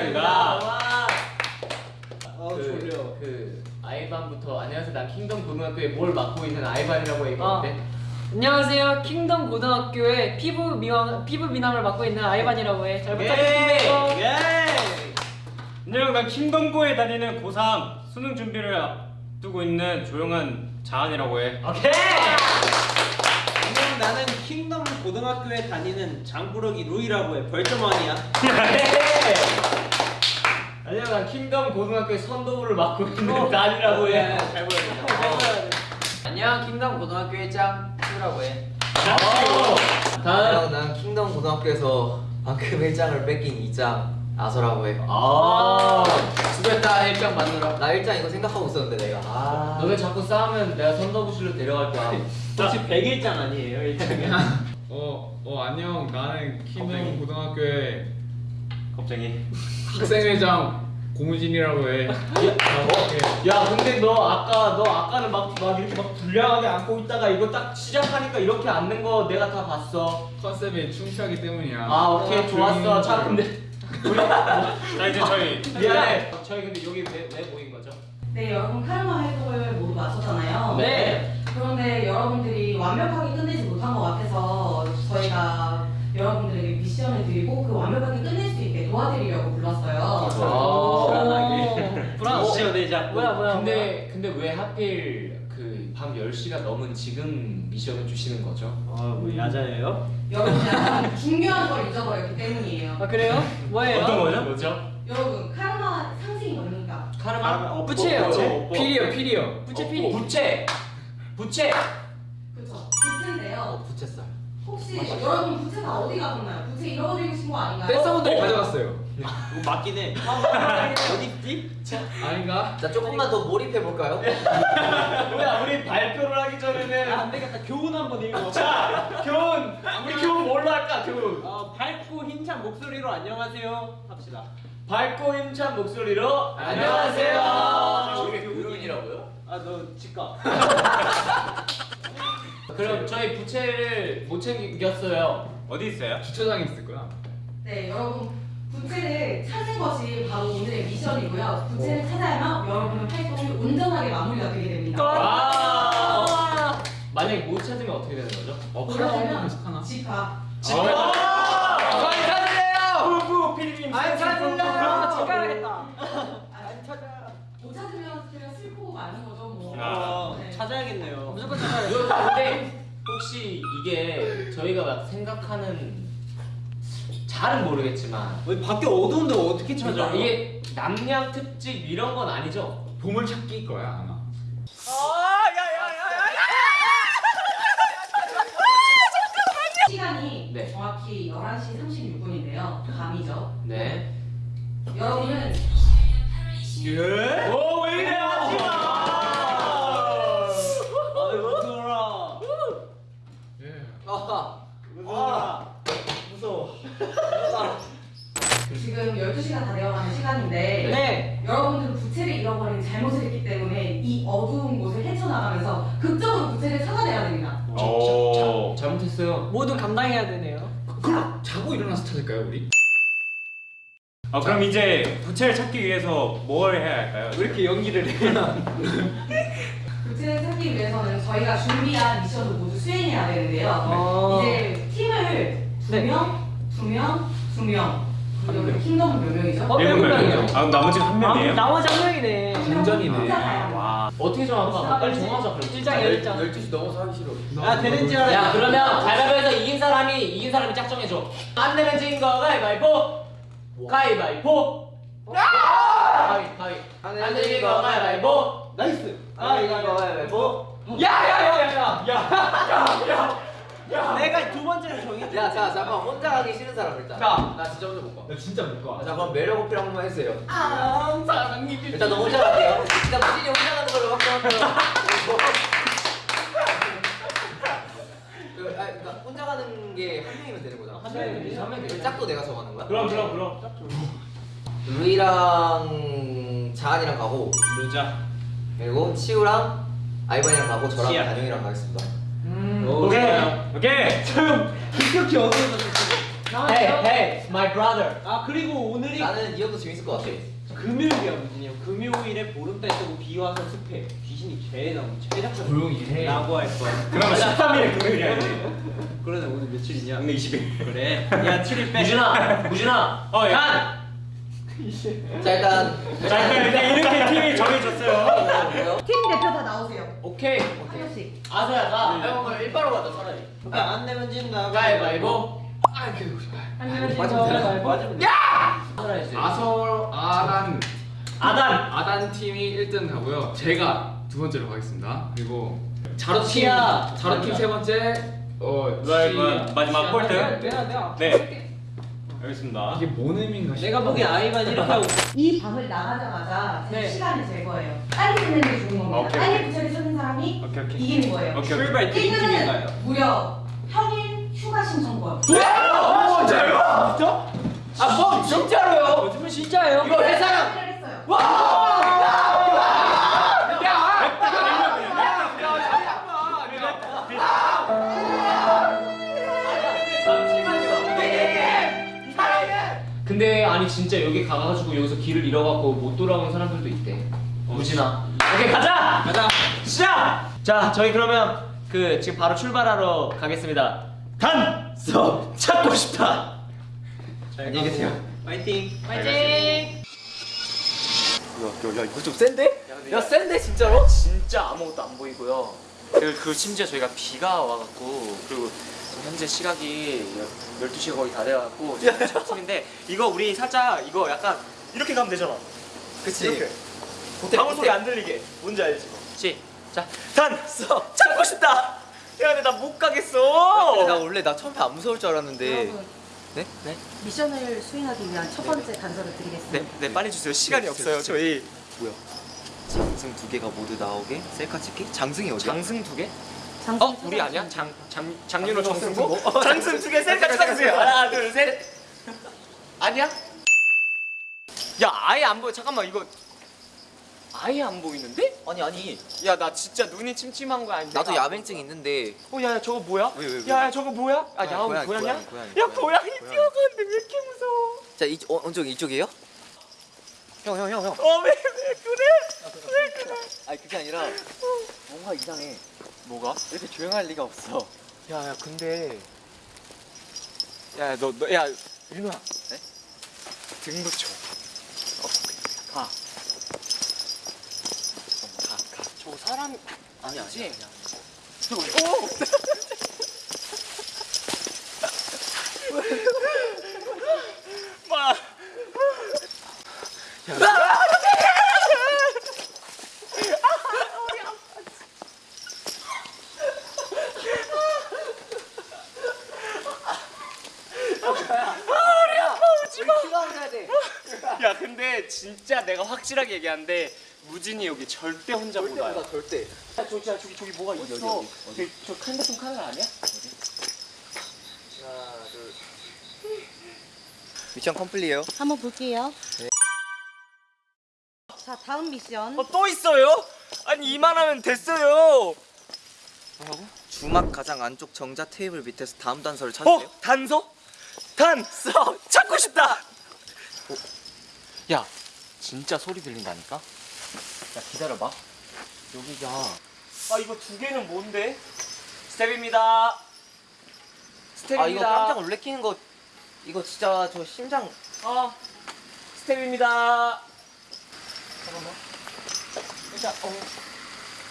킹덤입니다 어 그, 졸려. 그 아이반부터 안녕하세요 난 킹덤 고등학교에 뭘 맡고 있는 아이반이라고 얘기했는데 안녕하세요. 킹덤 고등학교의 피부 미남 피부 미남을 맡고 있는 아이반이라고 해. 잘 예. 부탁드립니다. 예. 안녕 난 킹덤고에 다니는 고3 수능 준비를 앞두고 있는 조용한 자한이라고 해 오케이 안녕 나는 킹덤 고등학교에 다니는 장부르기 루이라고 해. 벌점 왕이야. 안녕 난 킹덤 고등학교의 선도부를 맡고 있는 단이라고 해 잘 보여. 안녕. 킹덤 고등학교의 짱수라고 해. 다음 안녕, 난 킹덤 고등학교에서 방금 일장을 뺏긴 이장 아서라고 해. 아 수고했다 1장 만들어 나 일장 이거 생각하고 있었는데 내가 아. 너네 자꾸 싸우면 내가 선도부실로 데려갈 거야 혹시 백일장 아니에요 일장에? 어, 어 안녕 나는 킹덤 고등학교의 겁쟁이 학생회장 고무진이라고 해. 야 근데 너 아까 너 아까는 막, 막 이렇게 막 불량하게 안고 있다가 이거 딱 시작하니까 이렇게 앉는 거 내가 다 봤어 컨셉에 충실하기 때문이야. 아 오케이 좋았어 자 근데 우리 자 이제 저희 미안해 저희 근데 여기 왜, 왜 모인 거죠? 네, 여러분 카르마 활동을 모두 마쳤잖아요. 네. 그런데 여러분들이 완벽하게 끝내지 못한 것 같아서 저희가 여러분들에게 미션을 드리고 그 완벽하게 도와드리려고 불렀어요. 아. 불안. 미션의자. 뭐야 뭐야. 근데 근데 왜 하필 그 밤 10시가 넘은 지금 미션을 주시는 거죠? 아 뭐 야자예요? 여러분들 중요한 걸 잊어버렸기 때문이에요. 아 그래요? 뭐예요? 어떤 거죠? 뭐죠? 여러분 카르마 상징이 뭡니까? 카르마? 어, 부채예요. 어, 어, 필이요 필이요. 부채 어, 필이. 부채 부채 혹시 여러분 부채가 어디 가셨나요? 부채 잃어버리신 거 아닌가요? 댄서분들이 어? 가져갔어요. 이거 맞긴 해. 어디 있지? 아닌가? 자 조금만 더 몰입해 볼까요? 뭐야 우리 발표를 하기 전에는 안 되겠다. 교훈 한번 읽어. 자 교훈 우리 교훈 뭘로 할까 교훈 어, 밝고 힘찬 목소리로 안녕하세요 합시다. 밝고 힘찬 목소리로 안녕하세요 저게 교훈이라고요? 아너 치과. 그럼 저희 부채를 못 챙겼어요 어디 있어요? 주차장에 있을 거야. 네, 여러분 부채를 찾은 것이 바로 오늘의 미션이고요. 부채를 찾아야만 여러분의 활동을 온전하게 마무리가 되게 됩니다. 아 만약에 못 찾으면 어떻게 되는 거죠? 어 그러려면 하나. 집 가. 저희 찾으래요 후후 피디님 안 찾을래요. 집 가야겠다. 안 찾아. 못 찾으면 그냥 슬프고 마는 거죠, 뭐. 어, 네. 찾아야겠네요. 무조건 찾아야 돼. 근데 혹시 이게 저희가 막 생각하는 잘은 모르겠지만 밖에 어두운데 어떻게 찾아? 이게 남양 특집 이런 건 아니죠? 보물 찾기일 거야 아마. 시간이 네. 정확히 11시 36분인데요. 밤이죠. 네. 여러분은 예? 오 왜 이래 하지 마 아유 무서워라. 예. 아하. 무서워라. 무서워. 지금 12시가 다 되어가는 시간인데 네. 여러분들은 부채를 잃어버린 잘못을 했기 때문에 이 어두운 곳을 헤쳐나가면서 극적으로 부채를 찾아내야 됩니다. 오 잘못했어요 모두 감당해야 되네요. 그럼 자고 일어나서 찾을까요 우리? 아 그럼 이제 부채를 찾기 위해서 뭘 해야 할까요? 왜 이렇게 연기를 해? 찾기 위해서는 저희가 준비한 미션을 모두 수행해야 되는데요. 어. 이제 팀을 두 네. 명, 두 명, 두 명. 여기 킹덤은 몇 명이죠? 어, 일곱 명이요. 아 나머지는 한 명이에요? 나머지 한 명이네. 진전이네. 와 어떻게 정할까? 빨리 정하자 일장 열장. 12시 넘어서 하기 싫어. 아 되는 줄 알아. 야 그러면 가위바위보에서 이긴 사람이 이긴 사람이 짝정해 줘 안 내면 진거 가위바위보 가위바위보 가위 가위 안 내면 거 가위바위보 나이스. 아 이거 가위바위보. 내가 두 번째로 정했지. 야, 자 잠깐 혼자 가기 싫은 사람 일단. 자. 나 진짜 혼자 못 가. 나 진짜 못 가. 자 그럼 매력 어필 한 번만 해주세요. 아, 사랑이 일단 너 혼자 갈게요. 일단 무진이 혼자 가는 걸로 확정할게요. 그, 아, 그러니까 혼자 가는 게 한 명이면 되는 거잖아. 한 명이면 한 명이면. 짝도 내가 정하는 거야? 그럼 그럼 그럼. 루이랑 자한이랑 가고 루자. 그리고 치우랑 아이반이랑 가고 저랑 치아. 단영이랑 가겠습니다. 음. 오케이. 오케이. 급격히 어두워졌어. Hey hey my brother. 아 그리고 오늘이 나는 이 형도 재밌을 것 같아. 금요일이야 무진이 형. 금요일에 보름달 뜨고 비 와서 습해. 귀신이 죄 나오고 죄작전 조용히 해. 라고 할 거야. 그럼 13일에 금요일이야. 그러네 오늘 며칠이냐? 오늘 20일. 그래. 야 7일 빼. 무진아 무진아. 어, 예. 단. 자 일단 자, 일단 이렇게 팀이 정해졌어요. 팀 대표 다 나오세요. 오케이. 한 명씩. 아서야 가. 형 오늘 일바로 가자 차라리. 아, 안 내면 진다. 가위바위보. 한명씩 맞으면 되나? 맞으면 아서라 했어요. 아서 아단 아단. 아단 팀이 1등 가고요. 제가 두 번째로 가겠습니다. 그리고 자로 치야. 자로 팀세 번째 어 마지막 꼴등. 내가 내가 네. 알겠습니다. 이게 뭔 의미인가 싶어. 내가 보기엔 아이만 이렇게 하고 이 방을 나가자마자 제 네. 시간을 잴 거예요. 빨리 끝내는 게 좋은 겁니다. 오케이, 빨리 부처리 쓰는 사람이 오케이, 오케이. 이기는 거예요. 오케이, 오케이. 출발? 1등은 무려 평일 휴가 신청권. 진짜요? 아뭐 진짜로요? 요즘은 진짜예요? 이거 회사랑 했어요. 근데 아니 진짜 여기 가가지고 여기서 길을 잃어갖고 못 돌아오는 사람들도 있대. 무진아. 오케이 가자. 가자. 시작. 자 저희 그러면 그 지금 바로 출발하러 가겠습니다. 단서 찾고 싶다. 안녕히 계세요. 파이팅. 파이팅! 야, 야 이거 좀 센데? 야 센데 진짜로? 진짜 아무것도 안 보이고요. 그, 그 심지어 저희가 비가 와갖고 그리고 현재 시각이 12시가 거의 다 돼갖고 지금 아침인데 이거 우리 살짝 이거 약간 이렇게 가면 되잖아. 그치. 이렇게. 호텔, 방울 소리. 안 들리게. 뭔지 알지? 시작. 단서 찾고 싶다. 야 근데 나 못 가겠어. 나 원래 나 처음에 안 무서울 줄 알았는데. 여러분 네? 네? 미션을 수행하기 위한 첫 번째 단서를 드리겠습니다. 네, 네 빨리 주세요. 시간이 없어요. 저희 뭐야? 장승 두 개가 모두 나오게 셀카 찍기? 장승이 어디야? 장승 두 개? 장승 어 우리 아니야? 장, 장 장윤호 장승 정승고? 장승 두 개 셀카 찍어주세요. 하나 둘 셋. 아니야? 야 아예 안 보여. 잠깐만 이거 아예 안 보이는데? 아니 아니. 야 나 진짜 눈이 침침한 거 아닌데? 나도 야맹증 있는데. 어야 야, 저거 뭐야? 왜, 왜, 왜? 야, 야 저거 뭐야? 아 야옹 고양이, 고양이야? 고양이, 고양이, 야 고양이, 고양이 고양이. 뛰어가는데 왜 이렇게 무서워? 자, 이 어, 언쪽 이쪽이에요? 형, 형, 형, 형. 어 왜 왜 그래? 왜 그래? 아니 그게 아니라 뭔가 이상해. 뭐가? 이렇게 조용할 리가 없어. 야 야 근데 야 너 너 야 윤호야 네? 등 붙여 어, 가. 가, 가. 저 사람 아니 아니지? 아니 아니야. 저거 오! 마. 야 근데 진짜 내가 확실하게 얘기하는데 무진이 여기 절대 혼자 못 와요. 절대. 야, 저기, 저기, 저기, 저기 뭐가 있어. 어디, 어디, 저기, 저 핸드폰 카메라 아니야? 하나, 둘. 미션 컴플리에요. 한번 볼게요. 네. 자 다음 미션. 어, 또 있어요? 아니, 이만하면 됐어요. 뭐라고? 주막 가장 안쪽 정자 테이블 밑에서 다음 단서를 어? 찾으세요. 단서? 단서! 찾고 싶다! 어? 야, 진짜 소리 들린다니까? 야, 기다려봐. 여기가. 아, 이거 두 개는 뭔데? 스텝입니다. 스텝입니다. 아 이거 깜짝 놀래키는 거 이거 진짜 저 심장 어, 스텝입니다. 잠깐만. 일단, 어.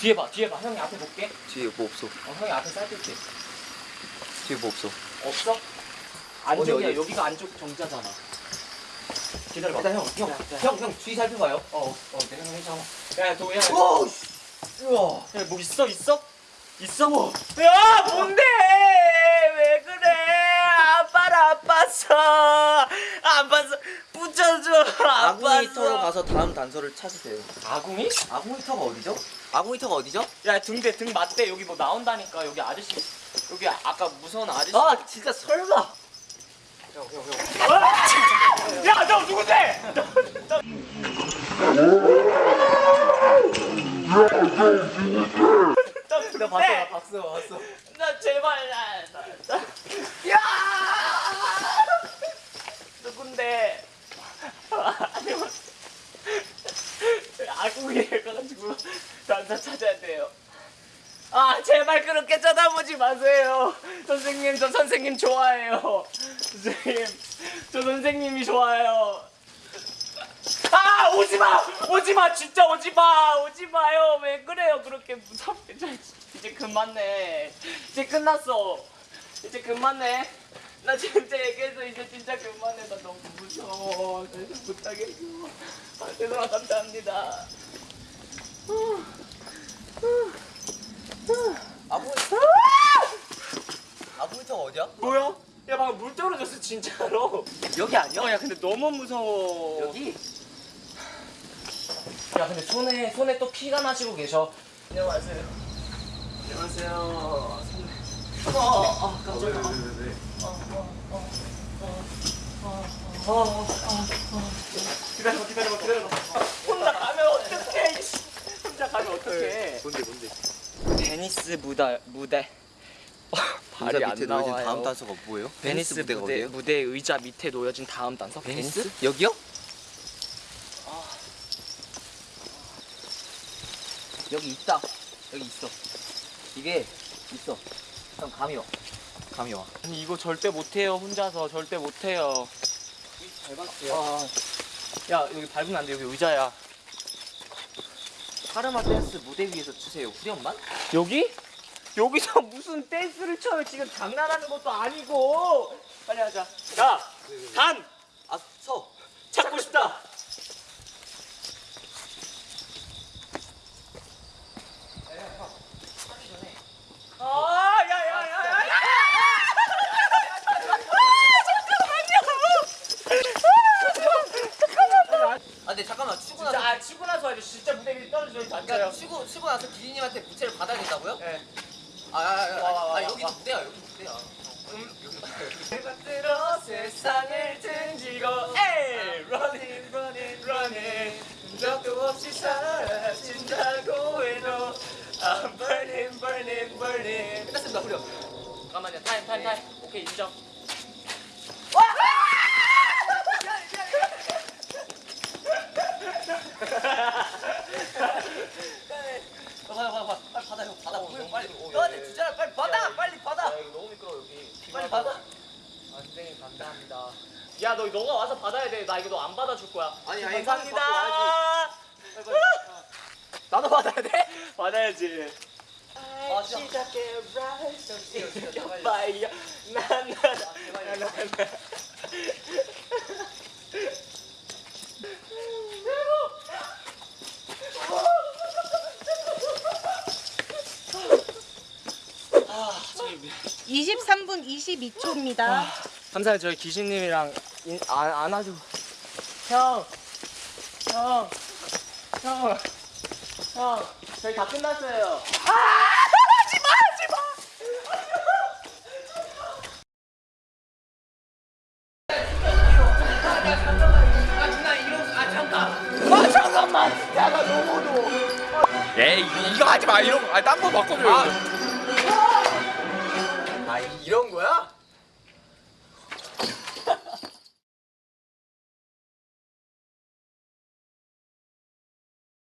뒤에 봐, 뒤에 봐. 형이 앞에 볼게. 뒤에 뭐 없어. 어, 형이 앞에 살필게. 뒤에 뭐 없어. 없어? 안쪽이야. 어디? 여기가 안쪽 정자잖아. 기다려봐. 일단 형, 형. 형, 형 뒤 살펴봐요. 어, 어, 내가 형 해줘. 야, 도, 야, 오, 씨. 우와. 야, 뭐 있어? 있어? 있어? 야, 뭔데? 왜 그래? 아빠를 안 봤어. 안 봤어. 붙여줘. 안 봤어. 가서 다음 단서를 찾으세요. 아궁이? 아구이터가 어디죠? 아구이터가 어디죠? 야, 등대, 등 맞대. 여기 뭐 나온다니까. 여기 아저씨. 여기 아까 무서운 아저씨. 아 진짜 설마. 야, 너 누군데? 나 봤어 나 봤어 봤어. 나 제발 나, 나, 나. 야! 누군데? 아니면 아궁이를 가지고 단사 찾아야 돼요. 아 제발 그렇게 쳐다보지 마세요. 선생님 저 선생님 좋아해요. 선생님 저 선생님이 좋아요. 아 오지 마! 오지 마! 진짜 오지 마! 오지 마요! 왜 그래요? 그렇게 무섭게. 저 이제 그만해. 이제 끝났어. 이제 그만해. 나 진짜 얘기해서 이제 진짜 그만해. 나 너무 무서워. 못하겠어 아 죄송합니다. 감사합니다. 아부이터가 어디야? 뭐야? 야 방금 물 떨어졌어 진짜로 여기 아니야? 어, 야 근데 너무 무서워 여기? 야 근데 손에 손에 또 피가 나시고 계셔. 안녕하세요. 안녕하세요. 손에. 어, 어, 어 깜짝이야. 어, 어, 어, 어, 어, 어, 어. 기다려봐, 기다려봐, 기다려봐. 혼자 가면 어떡해? 혼자 가면 어떡해? 뭔데 뭔데? 베니스 무대 무대. 어, 발이 안 나와요. 단서가 뭐예요? 베니스 무대 무대 의자 밑에 놓여진 다음 단서. 베니스? 여기요? 여기 있다. 여기 있어. 이게 있어. 형 감이 와. 감이 와. 아니 이거 절대 못해요 혼자서 절대 못해요 아, 야 여기 밟으면 안돼 여기 의자야 카르마 댄스 무대 위에서 추세요. 후렴만? 여기? 여기서 무슨 댄스를 쳐요? 지금 장난하는 것도 아니고. 빨리 하자. 야단. 아 서. 찾고 싶다. 아, 아 근데 잠깐만 추고 나서 아 치고 나서 진짜 무대 위에 떨어져 그러니까 앉아요 추고 추고 나서 기진님한테 부채를 받아야 된다고요? 예. 아, 아, 아, 와, 와, 아, 와, 아. 무대야 여기 무대야. 내가 들어 세상을 등지고 에이 running running running 적도 없이 사라진다고 해도 I'm burning burning burning 끝났습니다 후렴. 잠깐만요 타임 타임 타임 오케이 인정 어, 받아 받아 받아 빨리 받아 형 받아 후렴 빨리. 너한테 주잖아 빨리 받아 빨리 받아. 야 이거 너무 미끄러워 여기 빨리 받아. 아 선생님 감사합니다 야 너 너가 와서 받아야 돼 나 이거 너 안 받아줄 거야 아니, 아니, 감사합니다 빨리 받고 나도 받아야 돼? 받아야지 아. 시작해 나나나나나 아, 저기 23분 22초입니다. 감사해요. 저희 기신님이랑 인, 안, 안아주고 형, 형, 형, 형, 저희 다 끝났어요. 에